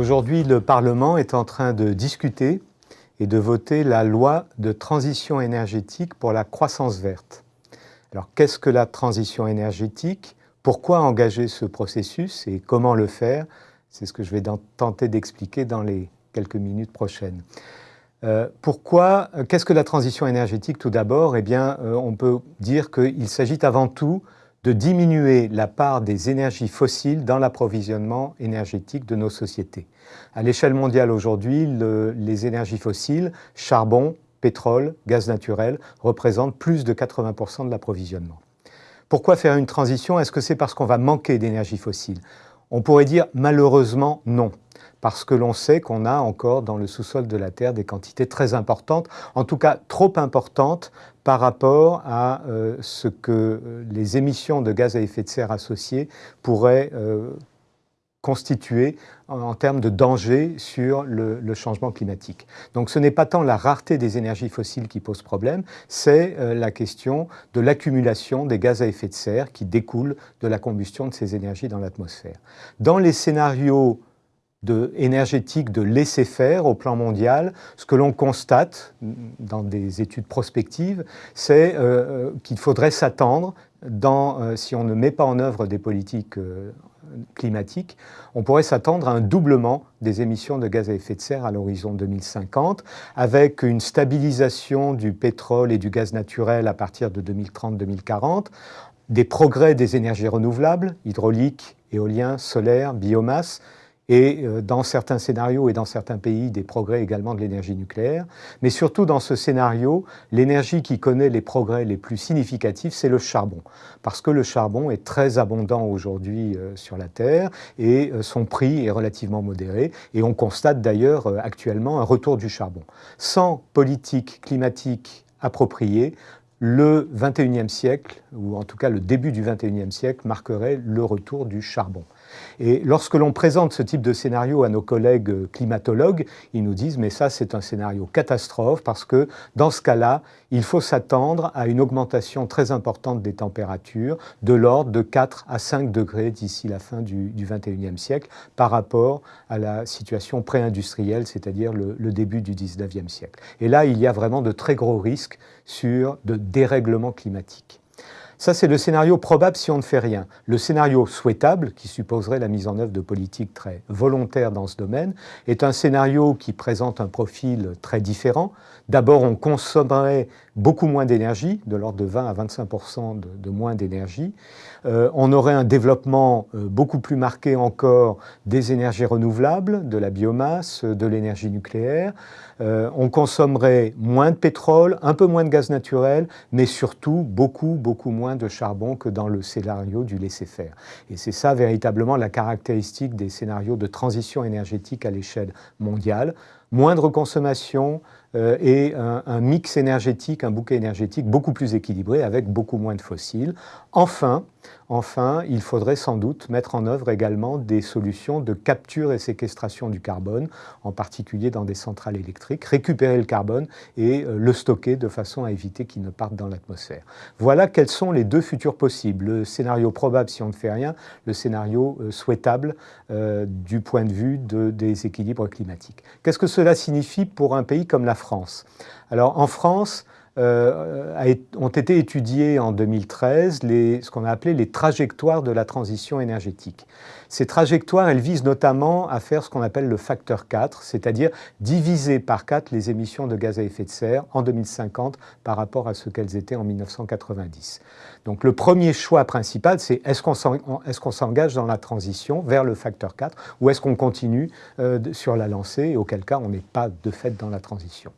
Aujourd'hui, le Parlement est en train de discuter et de voter la loi de transition énergétique pour la croissance verte. Alors, qu'est-ce que la transition énergétique? Pourquoi engager ce processus et comment le faire? C'est ce que je vais tenter d'expliquer dans les quelques minutes prochaines. Euh, pourquoi Qu'est-ce que la transition énergétique tout d'abord? Eh bien, euh, on peut dire qu'il s'agit avant tout de diminuer la part des énergies fossiles dans l'approvisionnement énergétique de nos sociétés. À l'échelle mondiale aujourd'hui, les énergies fossiles, charbon, pétrole, gaz naturel, représentent plus de 80% de l'approvisionnement. Pourquoi faire une transition? Est-ce que c'est parce qu'on va manquer d'énergie fossile On pourrait dire malheureusement non parce que l'on sait qu'on a encore dans le sous-sol de la Terre des quantités très importantes, en tout cas trop importantes par rapport à euh, ce que euh, les émissions de gaz à effet de serre associées pourraient euh, constituer en, termes de danger sur le, changement climatique. Donc ce n'est pas tant la rareté des énergies fossiles qui pose problème, c'est la question de l'accumulation des gaz à effet de serre qui découlent de la combustion de ces énergies dans l'atmosphère. Dans les scénarios de, énergétique de laisser faire au plan mondial, ce que l'on constate dans des études prospectives, c'est euh, euh, qu'il faudrait s'attendre, euh, si on ne met pas en œuvre des politiques climatiques, on pourrait s'attendre à un doublement des émissions de gaz à effet de serre à l'horizon 2050, avec une stabilisation du pétrole et du gaz naturel à partir de 2030-2040, des progrès des énergies renouvelables, hydrauliques, éolien, solaire, biomasse, et euh, dans certains scénarios et dans certains pays, des progrès également de l'énergie nucléaire. Mais surtout dans ce scénario, l'énergie qui connaît les progrès les plus significatifs, c'est le charbon. Parce que le charbon est très abondant aujourd'hui euh, sur la Terre et euh, son prix est relativement modéré. Et on constate d'ailleurs actuellement un retour du charbon. Sans politique climatique appropriée, le 21e siècle, ou en tout cas le début du 21e siècle, marquerait le retour du charbon. Et lorsque l'on présente ce type de scénario à nos collègues climatologues, ils nous disent « mais ça c'est un scénario catastrophe parce que dans ce cas-là, il faut s'attendre à une augmentation très importante des températures de l'ordre de 4 à 5 degrés d'ici la fin du, du 21e siècle par rapport à la situation pré-industrielle, c'est-à-dire le, le, début du 19e siècle. Et là, il y a vraiment de très gros risques sur de dérèglement climatique. Ça, c'est le scénario probable si on ne fait rien. Le scénario souhaitable, qui supposerait la mise en œuvre de politiques très volontaires dans ce domaine, est un scénario qui présente un profil très différent. D'abord, on consommerait beaucoup moins d'énergie, de l'ordre de 20 à 25 de, de, moins d'énergie. Euh, on aurait un développement euh, beaucoup plus marqué encore des énergies renouvelables, de la biomasse, de l'énergie nucléaire. Euh, on consommerait moins de pétrole, un peu moins de gaz naturel, mais surtout beaucoup, beaucoup moins de charbon que dans le scénario du laisser-faire. Et c'est ça véritablement la caractéristique des scénarios de transition énergétique à l'échelle mondiale. Moindre consommation, euh, et un, mix énergétique, un bouquet énergétique beaucoup plus équilibré avec beaucoup moins de fossiles. Enfin, enfin, il faudrait sans doute mettre en œuvre également des solutions de capture et séquestration du carbone, en particulier dans des centrales électriques, récupérer le carbone et euh, le stocker de façon à éviter qu'il ne parte dans l'atmosphère. Voilà quels sont les deux futurs possibles. Le scénario probable si on ne fait rien, le scénario euh, souhaitable du point de vue de, des équilibres climatiques. Qu'est-ce que cela signifie pour un pays comme la France. Alors en France, euh, ont été étudiées en 2013 les, ce qu'on a appelé les trajectoires de la transition énergétique. Ces trajectoires, elles visent notamment à faire ce qu'on appelle le facteur 4, c'est-à-dire diviser par 4 les émissions de gaz à effet de serre en 2050 par rapport à ce qu'elles étaient en 1990. Donc le premier choix principal, c'est est-ce qu'on s'engage dans la transition vers le facteur 4 ou est-ce qu'on continue euh, sur la lancée et auquel cas on n'est pas de fait dans la transition.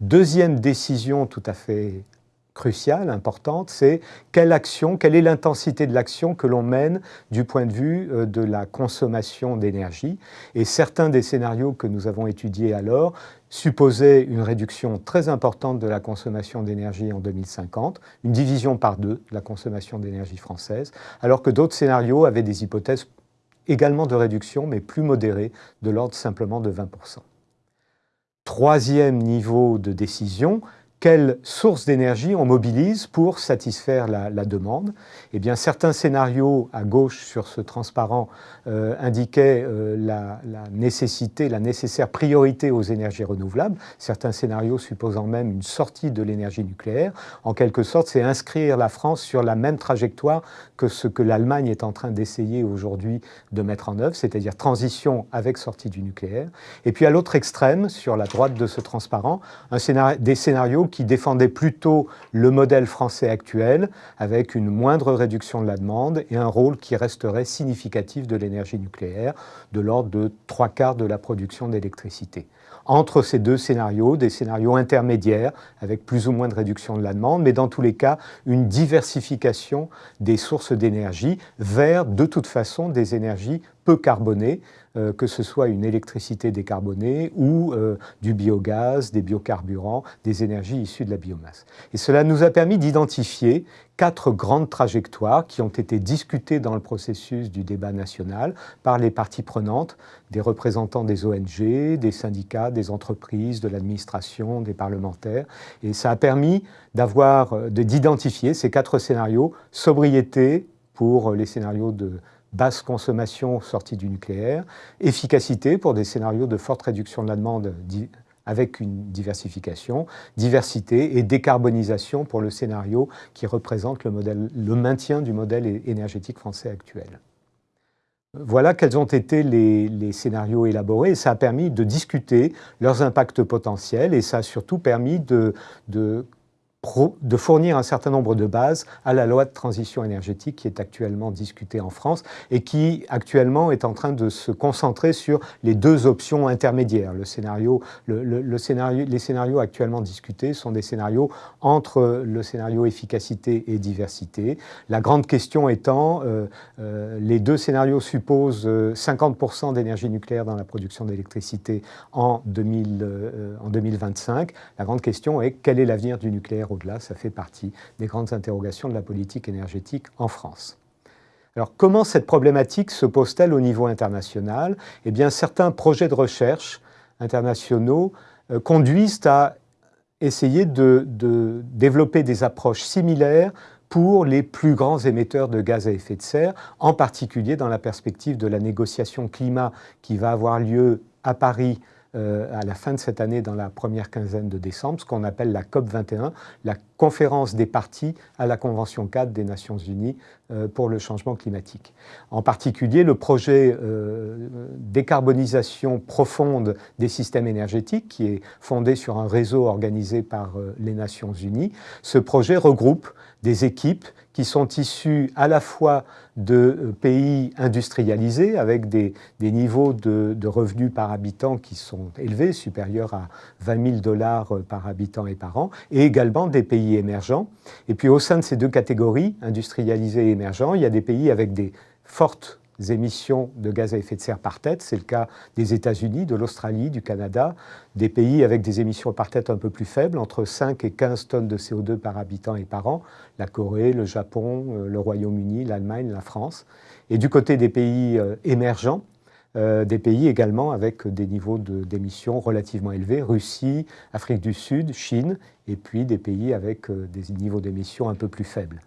Deuxième décision tout à fait cruciale, importante, c'est quelle action, quelle est l'intensité de l'action que l'on mène du point de vue euh, de la consommation d'énergie. Et certains des scénarios que nous avons étudiés alors supposaient une réduction très importante de la consommation d'énergie en 2050, une division par deux de la consommation d'énergie française, alors que d'autres scénarios avaient des hypothèses également de réduction, mais plus modérées, de l'ordre simplement de 20 Troisième niveau de décision, quelles sources d'énergie on mobilise pour satisfaire la, demande Eh bien, certains scénarios à gauche sur ce transparent euh, indiquaient euh, la, nécessité, la nécessaire priorité aux énergies renouvelables. Certains scénarios supposant même une sortie de l'énergie nucléaire. En quelque sorte, c'est inscrire la France sur la même trajectoire que ce que l'Allemagne est en train d'essayer aujourd'hui de mettre en œuvre, c'est-à-dire transition avec sortie du nucléaire. Et puis à l'autre extrême, sur la droite de ce transparent, des scénarios qui défendait plutôt le modèle français actuel, avec une moindre réduction de la demande et un rôle qui resterait significatif de l'énergie nucléaire, de l'ordre de trois quarts de la production d'électricité. Entre ces deux scénarios, des scénarios intermédiaires, avec plus ou moins de réduction de la demande, mais dans tous les cas, une diversification des sources d'énergie vers, de toute façon, des énergies peu carbonées, euh, que ce soit une électricité décarbonée ou euh, du biogaz, des biocarburants, des énergies issues de la biomasse. Et cela nous a permis d'identifier quatre grandes trajectoires qui ont été discutées dans le processus du débat national par les parties prenantes, des représentants des ONG, des syndicats, des entreprises, de l'administration, des parlementaires. Et ça a permis euh, d'identifier ces quatre scénarios, sobriété pour les scénarios de basse consommation sortie du nucléaire, efficacité pour des scénarios de forte réduction de la demande avec une diversification, diversité et décarbonisation pour le scénario qui représente le, modèle, le maintien du modèle énergétique français actuel. Voilà quels ont été les, scénarios élaborés ça a permis de discuter leurs impacts potentiels et ça a surtout permis de de fournir un certain nombre de bases à la loi de transition énergétique qui est actuellement discutée en France et qui actuellement est en train de se concentrer sur les deux options intermédiaires. Le scénario, le, scénario, les scénarios actuellement discutés sont des scénarios entre le scénario efficacité et diversité. La grande question étant, euh, euh, les deux scénarios supposent 50% euh, d'énergie nucléaire dans la production d'électricité en 2025. La grande question est quel est l'avenir du nucléaire au-delà, ça fait partie des grandes interrogations de la politique énergétique en France. Alors comment cette problématique se pose-t-elle au niveau international? Eh bien certains projets de recherche internationaux euh, conduisent à essayer de, de développer des approches similaires pour les plus grands émetteurs de gaz à effet de serre, en particulier dans la perspective de la négociation climat qui va avoir lieu à Paris euh, à la fin de cette année, dans la première quinzaine de décembre, ce qu'on appelle la COP 21, la conférence des parties à la Convention 4 des Nations Unies euh, pour le changement climatique. En particulier, le projet euh, décarbonisation profonde des systèmes énergétiques, qui est fondé sur un réseau organisé par les Nations Unies, ce projet regroupe des équipes qui sont issus à la fois de euh, pays industrialisés avec des, niveaux de, revenus par habitant qui sont élevés, supérieurs à 20 000 dollars euh, par habitant et par an, et également des pays émergents. Et puis au sein de ces deux catégories, industrialisés et émergents, il y a des pays avec des fortes émissions de gaz à effet de serre par tête. C'est le cas des États-Unis, de l'Australie, du Canada, des pays avec des émissions par tête un peu plus faibles, entre 5 et 15 tonnes de CO2 par habitant et par an, la Corée, le Japon, euh, le Royaume-Uni, l'Allemagne, la France. Et du côté des pays euh, émergents, euh, des pays également avec des niveaux d'émissions relativement élevés, Russie, Afrique du Sud, Chine, et puis des pays avec des niveaux d'émissions un peu plus faibles.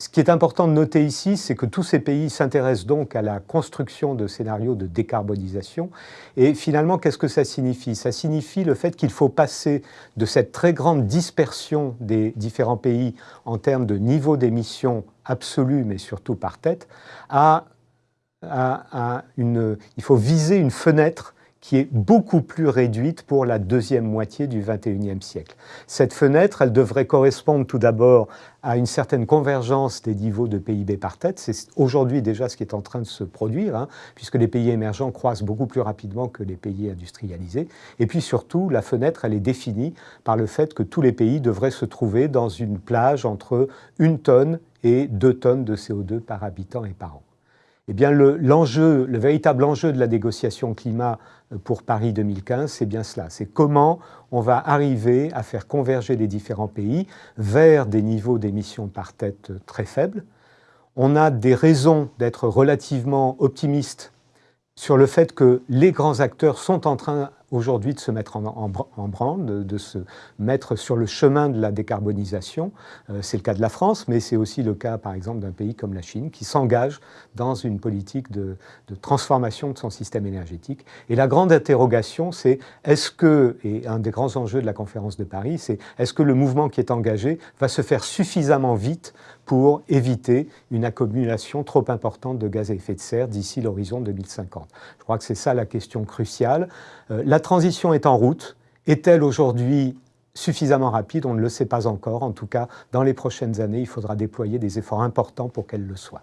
Ce qui est important de noter ici, c'est que tous ces pays s'intéressent donc à la construction de scénarios de décarbonisation. Et finalement, qu'est-ce que ça signifie? Ça signifie le fait qu'il faut passer de cette très grande dispersion des différents pays en termes de niveau d'émissions absolu, mais surtout par tête, à, une... Il faut viser une fenêtre qui est beaucoup plus réduite pour la deuxième moitié du XXIe siècle. Cette fenêtre, elle devrait correspondre tout d'abord à une certaine convergence des niveaux de PIB par tête. C'est aujourd'hui déjà ce qui est en train de se produire, hein, puisque les pays émergents croissent beaucoup plus rapidement que les pays industrialisés. Et puis surtout, la fenêtre, elle est définie par le fait que tous les pays devraient se trouver dans une plage entre une tonne et deux tonnes de CO2 par habitant et par an. Eh bien, l'enjeu, le, véritable enjeu de la négociation climat euh, pour Paris 2015, c'est bien cela. C'est comment on va arriver à faire converger les différents pays vers des niveaux d'émissions par tête très faibles. On a des raisons d'être relativement optimistes sur le fait que les grands acteurs sont en train aujourd'hui de se mettre en, branle, de, se mettre sur le chemin de la décarbonisation. Euh, c'est le cas de la France, mais c'est aussi le cas, par exemple, d'un pays comme la Chine, qui s'engage dans une politique de, transformation de son système énergétique. Et la grande interrogation, c'est est-ce que, et un des grands enjeux de la conférence de Paris, c'est est-ce que le mouvement qui est engagé va se faire suffisamment vite pour éviter une accumulation trop importante de gaz à effet de serre d'ici l'horizon 2050 Je crois que c'est ça la question cruciale. Euh, transition est en route. Est-elle aujourd'hui suffisamment rapide? On ne le sait pas encore. En tout cas, dans les prochaines années, il faudra déployer des efforts importants pour qu'elle le soit.